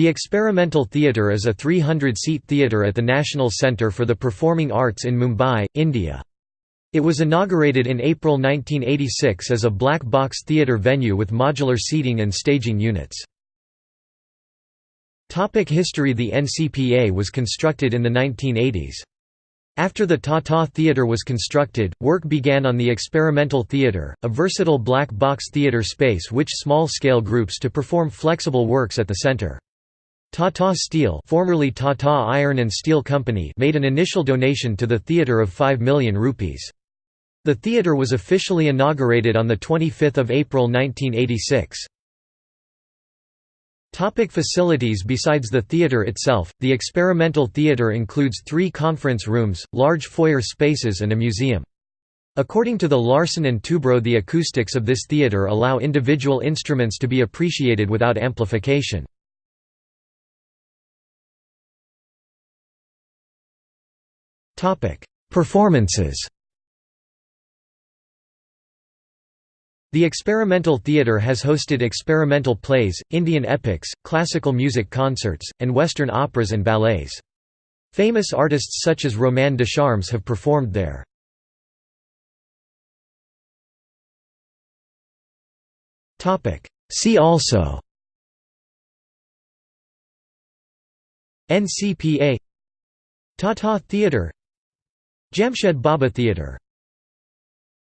The Experimental Theatre is a 300-seat theatre at the National Centre for the Performing Arts in Mumbai, India. It was inaugurated in April 1986 as a black box theatre venue with modular seating and staging units. Topic history The NCPA was constructed in the 1980s. After the Tata Theatre was constructed, work began on the Experimental Theatre, a versatile black box theatre space which small-scale groups to perform flexible works at the centre. Tata Steel formerly Tata Iron and Steel Company made an initial donation to the theatre of 5 million rupees. The theatre was officially inaugurated on 25 April 1986. Topic facilities Besides the theatre itself, the experimental theatre includes three conference rooms, large foyer spaces and a museum. According to the Larsen and Toubro the acoustics of this theatre allow individual instruments to be appreciated without amplification. Performances The experimental theatre has hosted experimental plays, Indian epics, classical music concerts, and Western operas and ballets. Famous artists such as Romain Descharmes have performed there. See also NCPA Tata Theatre Jamshed Bhabha Theatre